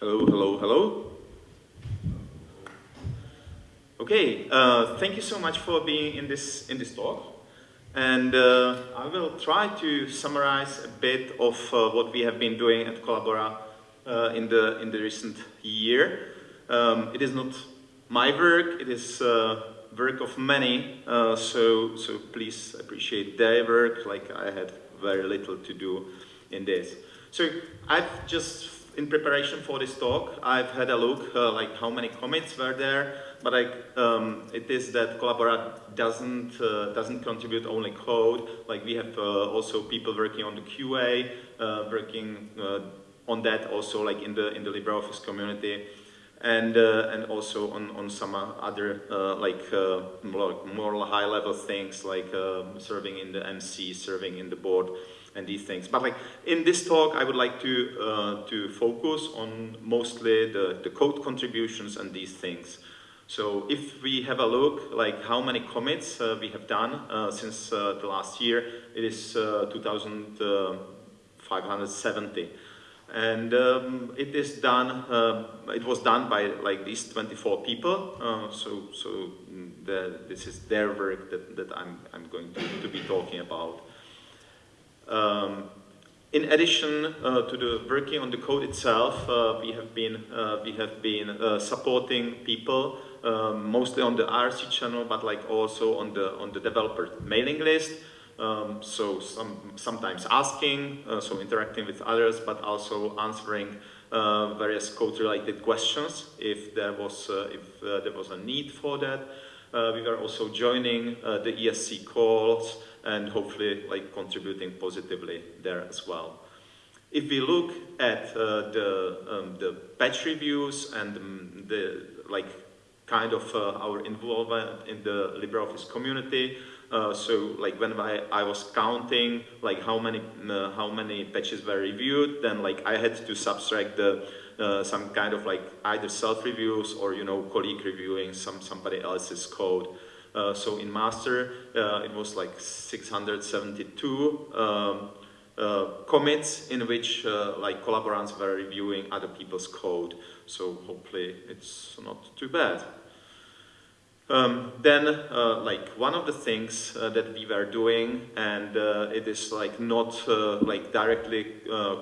Hello, hello, hello. Okay, uh, thank you so much for being in this in this talk, and uh, I will try to summarize a bit of uh, what we have been doing at Collabora uh, in the in the recent year. Um, it is not my work; it is uh, work of many. Uh, so so please appreciate their work. Like I had very little to do in this. So I've just in preparation for this talk, I've had a look uh, like how many commits were there, but like um, it is that Collabora doesn't uh, doesn't contribute only code. Like we have uh, also people working on the QA, uh, working uh, on that also like in the in the LibreOffice community, and uh, and also on on some other like more, more high level things like serving in the MC, serving in the board and these things. But like in this talk, I would like to uh, to focus on mostly the, the code contributions and these things. So if we have a look, like how many commits uh, we have done uh, since uh, the last year, it is uh, 2,570. And um, it is done, uh, it was done by like these 24 people. so so the, this is their work that, that I'm, I'm going to, to be talking about. Um, in addition uh, to the working on the code itself, uh, we have been uh, we have been uh, supporting people um, mostly on the IRC channel, but like also on the on the developer mailing list. Um, so some sometimes asking, uh, so interacting with others, but also answering various code-related questions if there was if there was a need for that. we were also joining the ESC calls and hopefully like contributing positively there as well. If we look at uh, the, um, the patch reviews and um, the like kind of uh, our involvement in the LibreOffice community, uh, so like when I, I was counting like how many uh, how many patches were reviewed, then like I had to subtract the uh, some kind of like either self reviews or you know colleague reviewing some somebody else's code. Uh, so in master, uh, it was like 672 um, uh, commits in which like collaborants were reviewing other people's code. So hopefully it's not too bad. Um, then, uh, like one of the things uh, that we were doing, and uh, it is like not like directly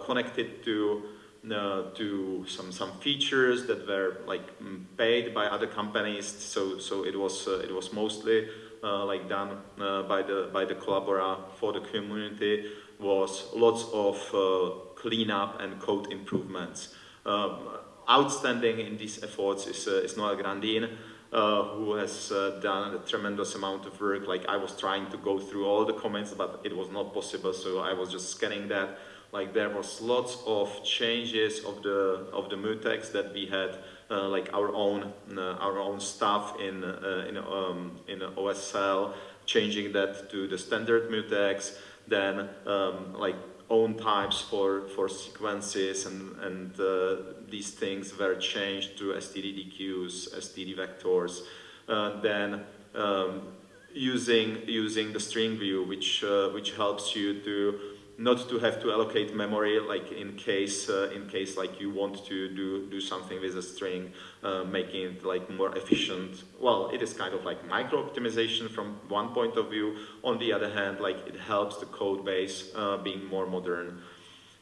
connected to uh, to some some features that were like paid by other companies. So so it was uh, it was mostly uh, like done uh, by the by the Collabora for the community. Was lots of uh, cleanup and code improvements. Um, outstanding in these efforts is is Noel Grandin. who has done a tremendous amount of work. Like I was trying to go through all the comments, but it was not possible. So I was just scanning that like there was lots of changes of the of the mutex that we had uh, like our own uh, our own stuff in uh, in um, in OSL changing that to the standard mutex then um, like own types for for sequences and and uh, these things were changed to stddqs std vectors. Uh, then um, using using the string view which uh, which helps you to not to have to allocate memory like in case uh, in case like you want to do do something with a string uh, making it like more efficient. Well it is kind of like micro optimization from one point of view. On the other hand like it helps the code base uh, being more modern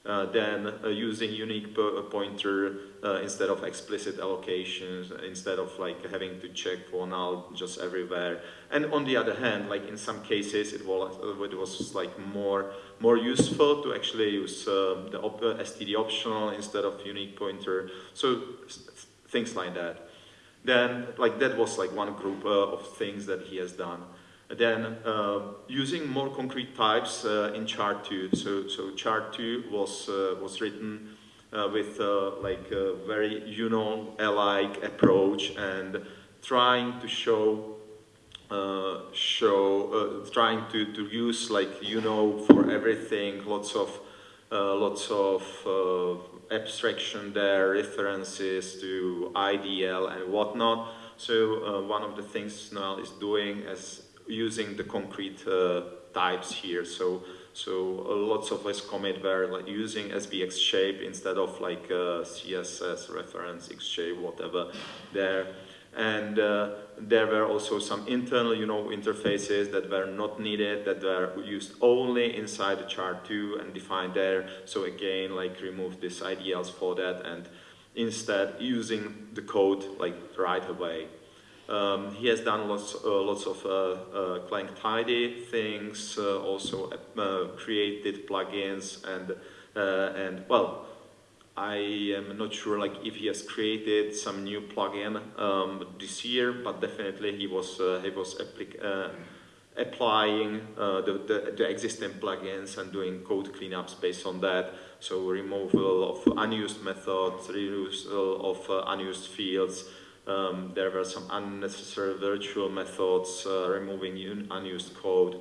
uh, then uh, using unique pointer uh, instead of explicit allocations, instead of like having to check for null just everywhere. And on the other hand, like in some cases, it was it was like more more useful to actually use the op std optional instead of unique pointer. So things like that. Then like that was like one group of things that he has done. Then uh, using more concrete types uh, in chart 2. So, so chart 2 was, uh, was written uh, with uh, like a very you know alike approach and trying to show uh, show trying to, to use like you know for everything, lots of lots of abstraction there, references to IDL and whatnot. So one of the things Noel is doing as using the concrete uh, types here. So, So uh, lots of us commit were like using SvxShape instead of like uh, CSS reference X shape, whatever there. And there were also some internal, you know, interfaces that were not needed, that were used only inside the chart 2 and defined there. So again, like remove these IDLs for that and instead using the code like right away. Um, he has done lots, uh, lots of uh, uh, Clang tidy things, uh, also uh, created plugins and, uh, and well, I am not sure like if he has created some new plugin um, this year, but definitely he was, he was applying the, the, the, existing plugins and doing code cleanups based on that. So removal of unused methods, removal of unused fields, um, there were some unnecessary virtual methods, uh, removing unused code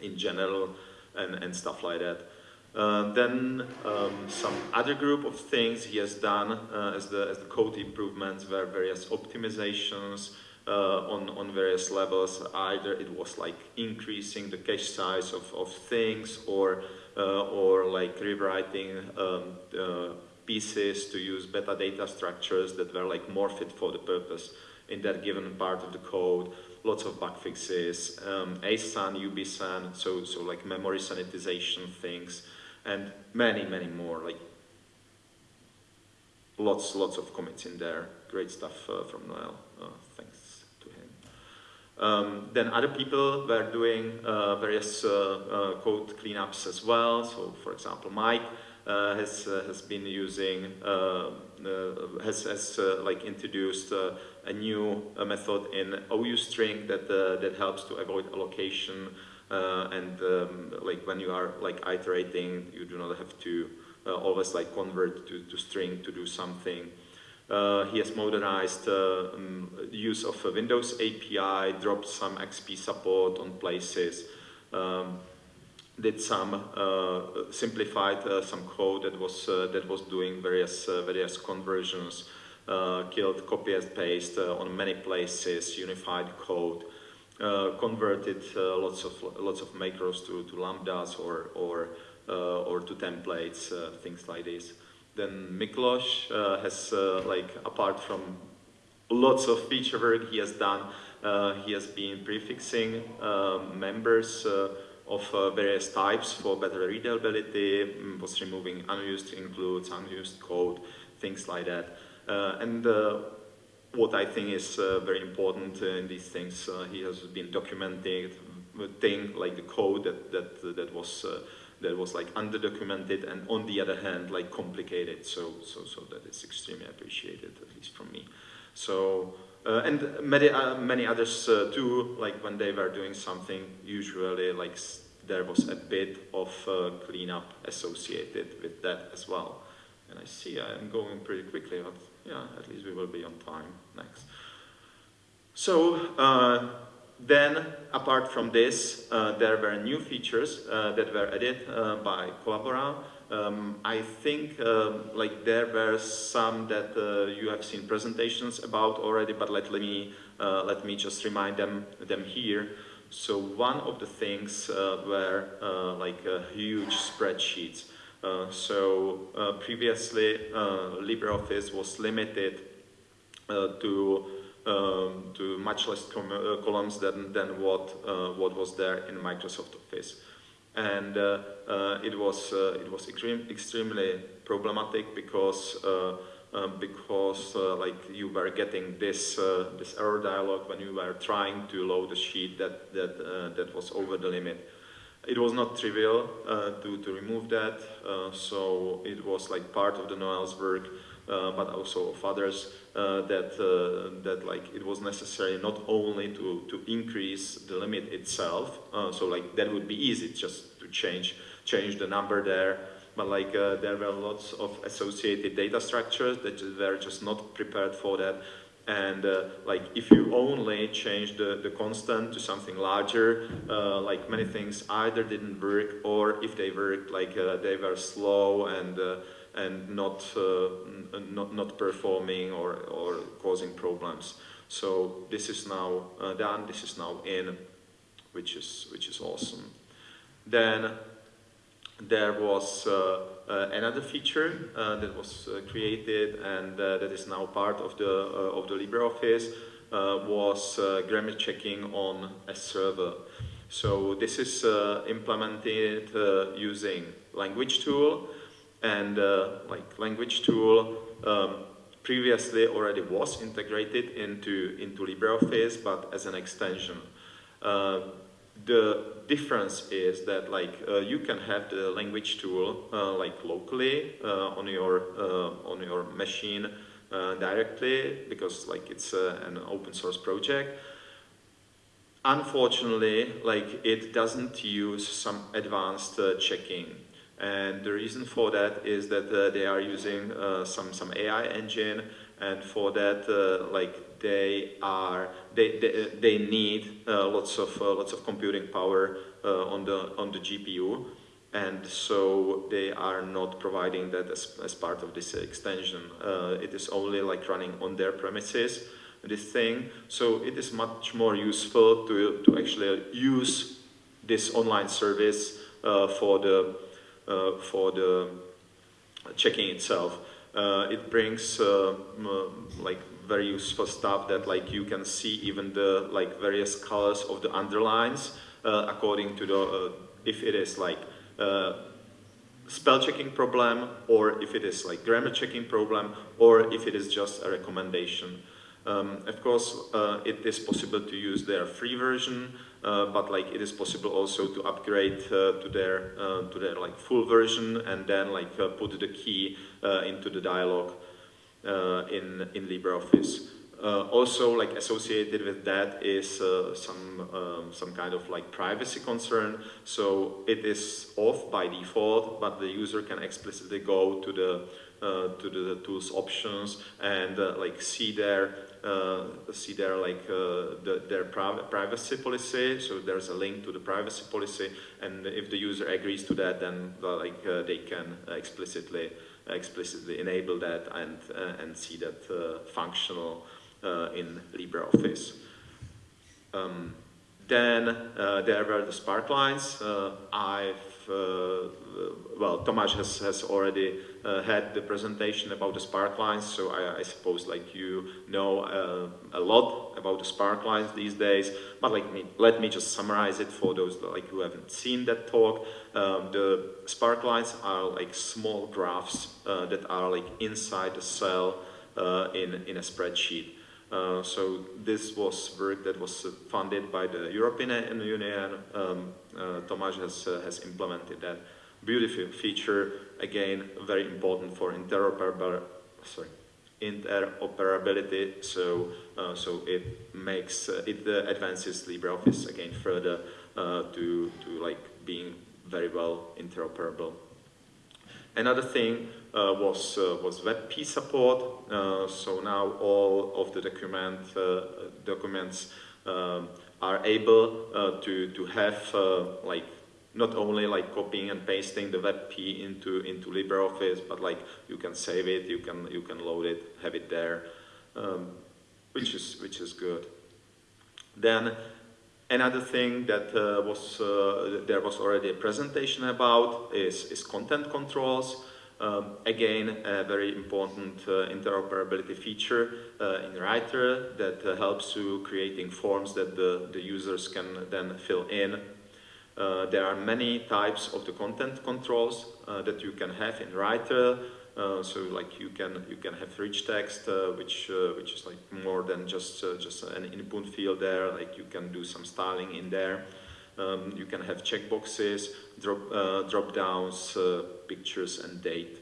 in general and, and stuff like that. Uh, then um, some other group of things he has done uh, as, the, as the code improvements were various optimizations uh, on, on various levels. Either it was like increasing the cache size of, of things or, uh, or like rewriting um, pieces to use metadata structures that were like more fit for the purpose in that given part of the code. Lots of bug fixes, um, ASAN, UBSAN, so, so like memory sanitization things, and many, many more, like lots, lots of commits in there. Great stuff uh, from Noel, uh, thanks to him. Um, then other people were doing uh, various uh, uh, code cleanups as well. So for example, Mike has uh, has been using uh, has has like introduced a new method in OUString that that helps to avoid allocation and um, like when you are like iterating, you do not have to always like convert to, to string to do something. Uh, he has modernized uh, um, use of Windows API, dropped some XP support on places. Um, did some uh, simplified uh, some code that was uh, that was doing various various conversions, killed copy and paste on many places, unified code. Uh, converted uh, lots of lots of macros to, to lambdas or or uh, or to templates, things like this. Then Miklos has like apart from lots of feature work he has done, he has been prefixing members of uh, various types for better readability, mm, was removing unused includes, unused code, things like that. Uh, and uh, what I think is uh, very important in these things, uh, he has been documenting thing like the code that that that was that was like underdocumented and on the other hand like complicated. So so so that is extremely appreciated at least from me. So. Uh, and many, uh, many others uh, too, like when they were doing something, usually like there was a bit of uh, cleanup associated with that as well. And I see I am going pretty quickly, but yeah, at least we will be on time next. So uh, then, apart from this, uh, there were new features that were added by Collabora. Um, I think um, like there were some that uh, you have seen presentations about already, but let, let me uh, let me just remind them them here. So one of the things uh, were uh, like huge spreadsheets. Uh, so previously LibreOffice was limited to um, to much less columns than than what what was there in Microsoft Office and uh, uh, it was uh, it was extreme, extremely problematic because um, because like you were getting this this error dialog when you were trying to load a sheet that that that was over the limit. It was not trivial to to remove that, so it was like part of the Noel's work. Uh, but also of others uh, that uh, that like it was necessary not only to to increase the limit itself so like that would be easy just to change change the number there but like uh, there were lots of associated data structures that were just not prepared for that. And uh, like if you only change the, the constant to something larger uh, like many things either didn't work or if they worked like they were slow and and not, uh, not, not performing or, or causing problems. So this is now uh, done, this is now in, which is, which is awesome. Then there was uh, uh, another feature uh, that was created and that is now part of the of the LibreOffice was grammar checking on a server. So this is implemented using LanguageTool and like LanguageTool um, previously already was integrated into, into LibreOffice, but as an extension. Uh, the difference is that like uh, you can have the LanguageTool uh, like locally uh, on your uh, on your machine uh, directly because like it's an open source project. Unfortunately, like it doesn't use some advanced checking. And the reason for that is that uh, they are using uh, some some AI engine, and for that, uh, like they are they they, they need uh, lots of uh, lots of computing power uh, on the on the GPU, and so they are not providing that as, as part of this extension. it is only like running on their premises this thing. So it is much more useful to, to actually use this online service uh, for the uh, for the checking itself. Uh, it brings uh, like very useful stuff that like you can see even the like various colors of the underlines according to the if it is like spell checking problem or if it is like grammar checking problem or if it is just a recommendation. Um, of course, uh, it is possible to use their free version, uh, but like it is possible also to upgrade uh, to their uh, to their like full version and then like uh, put the key uh, into the dialog in in LibreOffice. also, like associated with that is some um, some kind of like privacy concern. So it is off by default, but the user can explicitly go to the to the tools options and like see there see there like uh, the, their privacy policy. So there's a link to the privacy policy, and if the user agrees to that, then like uh, they can explicitly explicitly enable that and and see that functional in LibreOffice. Um, then uh, there were the sparklines. Uh, I've, uh, well, Tomaž has, has already uh, had the presentation about the sparklines, so I, I, suppose like you know uh, a lot about the sparklines these days, but like me, let me just summarize it for those like who haven't seen that talk. Um, the sparklines are like small graphs uh, that are like inside the cell in, in a spreadsheet. Uh, so this was work that was funded by the European Union. Um, uh, Tomaž has, has implemented that beautiful feature, again, very important for interoperability, sorry, interoperability. So, uh, so it makes, uh, it uh, advances LibreOffice again further uh, to, to like being very well interoperable. Another thing uh, was, uh, was WebP support. so now all of the document, documents um, are able to, to have like not only like copying and pasting the WebP into into LibreOffice, but like you can save it, you can you can load it, have it there, um, which is which is good. Then another thing that uh, was uh, there was already a presentation about is is content controls. Um, again, a very important uh, interoperability feature uh, in Writer that uh, helps you creating forms that the, the users can then fill in uh, there are many types of the content controls that you can have in Writer. Uh, so like you can you can have rich text, uh, which uh, which is like more than just uh, just an input field there. Like you can do some styling in there. Um, you can have checkboxes, drop drop downs, pictures, and date.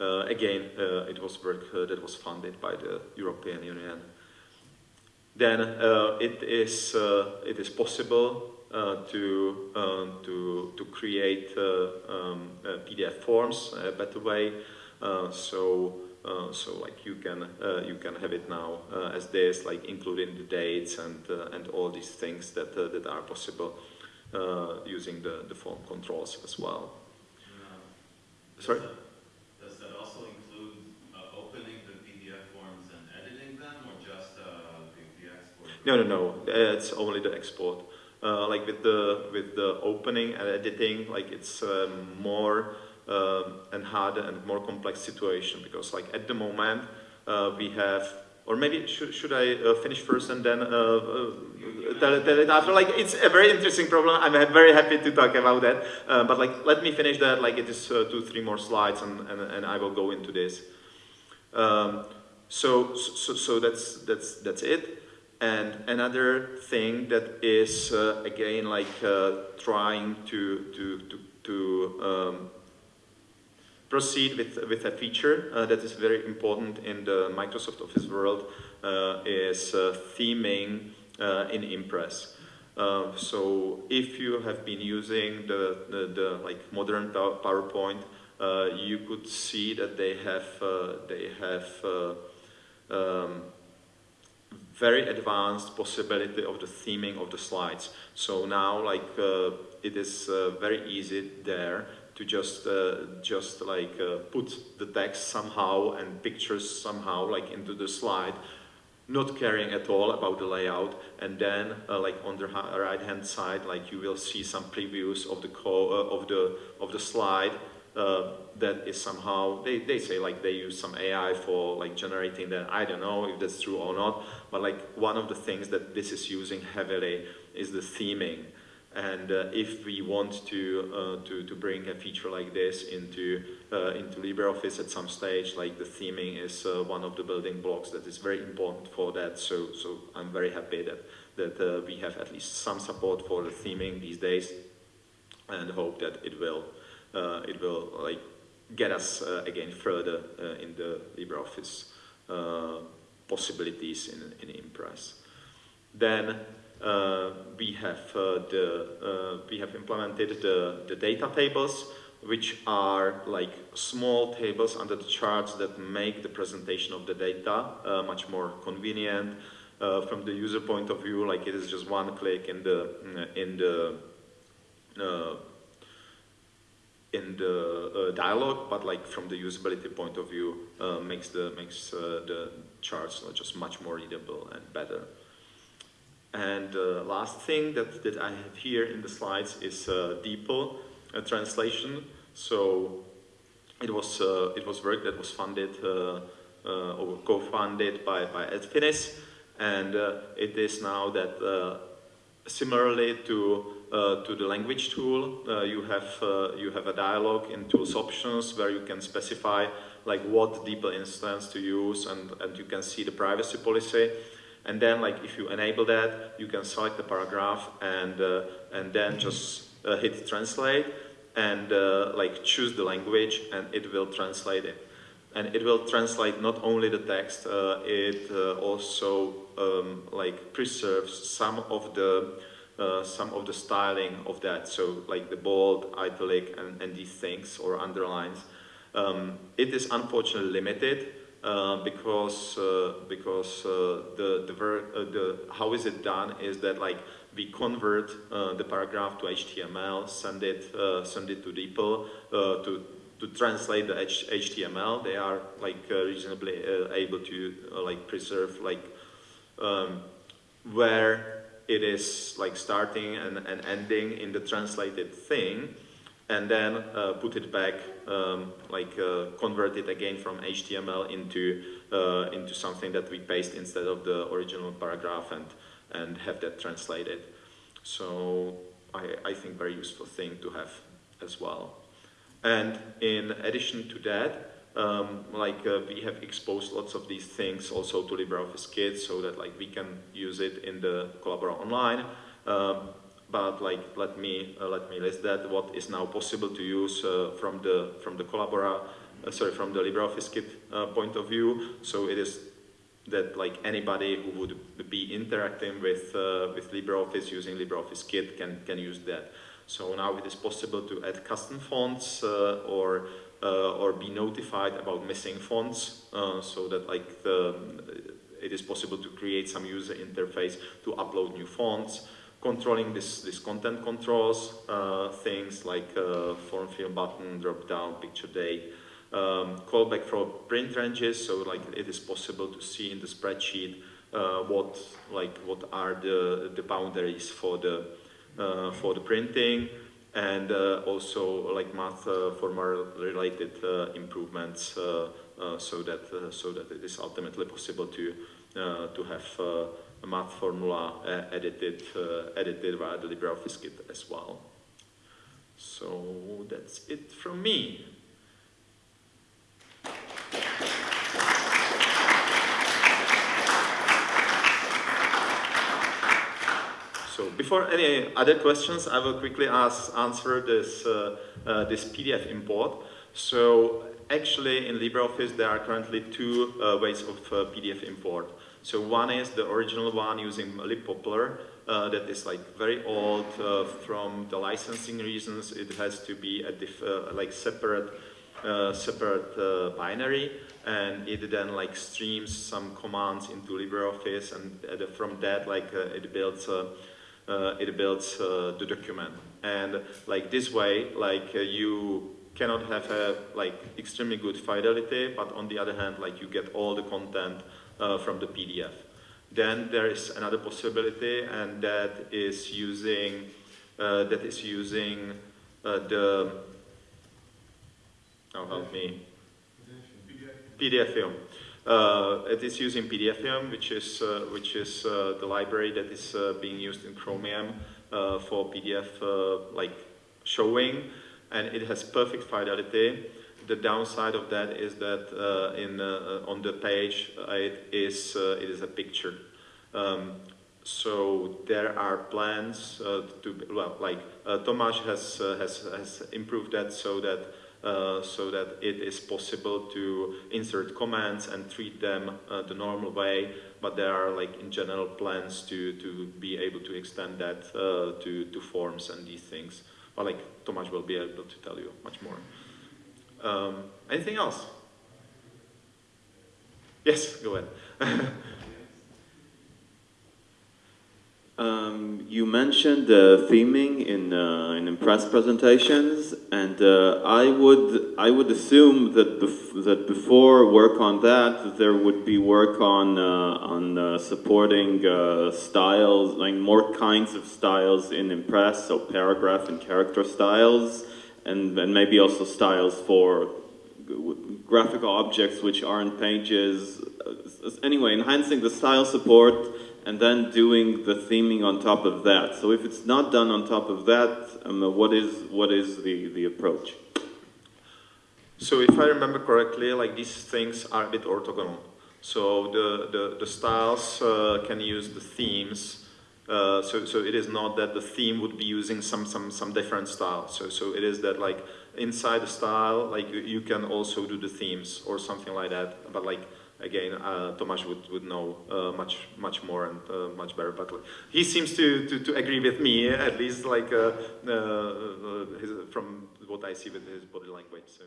again, it was work that was funded by the European Union. Then it is it is possible uh, to, um, to, to create uh, um, uh, PDF forms a better way. so uh, so like you can uh, you can have it now uh, as this, like including the dates and and all these things that that are possible using the the form controls as well. Sorry. Does that also include opening the PDF forms and editing them, or just the, the export? No, no, no. It's only the export. Uh, like with the with the opening and editing, like it's um, more um, and harder and more complex situation because like at the moment uh, we have or maybe should, should I uh, finish first and then uh, uh, tell, tell, it after? Like it's a very interesting problem. I'm very happy to talk about that. Uh, but like let me finish that. Like it is two, three more slides, and, and, and I will go into this. Um, so, so so that's that's that's it. And another thing that is uh, again like uh, trying to to to, to um, proceed with with a feature uh, that is very important in the Microsoft Office world uh, is uh, theming uh, in Impress. so if you have been using the the, the like modern PowerPoint, you could see that they have they have um, very advanced possibility of the theming of the slides. So now like uh, it is uh, very easy there to just uh, just like uh, put the text somehow and pictures somehow like into the slide not caring at all about the layout and then uh, like on the right hand side like you will see some previews of the uh, of the of the slide uh, that is somehow they, they say like they use some AI for like generating that I don't know if that's true or not but like one of the things that this is using heavily is the theming and uh, if we want to, uh, to, to bring a feature like this into, uh, into LibreOffice at some stage, like the theming is uh, one of the building blocks that is very important for that. So, so I'm very happy that, that uh, we have at least some support for the theming these days and hope that it will, it will like get us again further in the LibreOffice possibilities in, in Impress. Then uh, we have uh, the uh, we have implemented the the data tables which are like small tables under the charts that make the presentation of the data uh, much more convenient uh, from the user point of view like it is just one click in the in the uh, in the dialog but like from the usability point of view makes the makes the charts just much more readable and better and the uh, last thing that, that I have here in the slides is uh, DeepL uh, translation. So it was, uh, it was work that was funded uh, uh, or co-funded by, by Adfinis. And it is now that similarly to, to the LanguageTool, you, have, you have a dialog in tools options where you can specify like what DeepL instance to use and, and you can see the privacy policy. And then like if you enable that, you can select the paragraph and, uh, and then just uh, hit translate and uh, like choose the language and it will translate it. And it will translate not only the text, uh, it uh, also um, like preserves some of the uh, some of the styling of that. So like the bold, italic, and, and these things or underlines. Um, it is unfortunately limited uh, because uh, because uh, the the, uh, the how is it done is that like we convert uh, the paragraph to HTML, send it send it to DeepL to to translate the H HTML. They are like reasonably able to like preserve like um, where it is like starting and, and ending in the translated thing and then uh, put it back, um, like uh, convert it again from HTML into uh, into something that we paste instead of the original paragraph and and have that translated. So I, I think very useful thing to have as well. And in addition to that, um, like uh, we have exposed lots of these things also to LibreOffice Kit so that like we can use it in the Collabora Online. Um, but like let me uh, let me list that. What is now possible to use uh, from the from the Collabora uh, sorry from the LibreOffice kit uh, point of view. So it is that like anybody who would be interacting with uh, with LibreOffice using LibreOffice kit can can use that. So now it is possible to add custom fonts or or be notified about missing fonts so that like the it is possible to create some user interface to upload new fonts. Controlling this, this content controls, uh, things like uh, form field button, drop down, picture date, um, callback for print ranges, so like it is possible to see in the spreadsheet uh, what like what are the the boundaries for the uh, for the printing, and uh, also like math uh, formula related uh, improvements, so that so that it is ultimately possible to to have a math formula edited uh, edited via the LibreOffice kit as well. So that's it from me. So before any other questions, I will quickly ask, answer this, uh, uh, this PDF import. So actually in LibreOffice there are currently two uh, ways of uh, PDF import. So one is the original one using libpoppler, uh, that is like very old uh, from the licensing reasons. It has to be a like separate uh, separate uh, binary and it then like streams some commands into LibreOffice and uh, from that like it builds uh, it builds uh, the document. And like this way like uh, you cannot have a like extremely good fidelity but on the other hand like you get all the content uh, from the PDF then there is another possibility and that is using uh, that is using uh, the oh help me. PDFium. Uh, it is using PDFium, which is uh, which is uh, the library that is uh, being used in Chromium uh, for PDF uh, like showing, and it has perfect fidelity. The downside of that is that in on the page it is it is a picture. Um, so there are plans to well, like Tomaž has has has improved that so that uh, so that it is possible to insert comments and treat them uh, the normal way, but there are like in general plans to, to be able to extend that uh, to, to forms and these things. But like Tomaž will be able to tell you much more. Um, anything else? Yes, go ahead. Um, you mentioned uh, theming in uh, in Impress presentations, and uh, I would I would assume that bef that before work on that, there would be work on uh, on uh, supporting uh, styles, like more kinds of styles in Impress, so paragraph and character styles, and and maybe also styles for graphical objects which aren't pages. Anyway, enhancing the style support and then doing the theming on top of that. So if it's not done on top of that, um, what is what is the the approach? So if I remember correctly, like these things are a bit orthogonal. So the the, the styles uh, can use the themes. Uh, so so it is not that the theme would be using some some some different style. So so it is that like inside the style, like you, you can also do the themes or something like that. But like again, uh, Tomaž would, would know uh, much much more and uh, much better. But he seems to, to, to, agree with me, at least like uh, uh, uh, his, from what I see with his body language. So.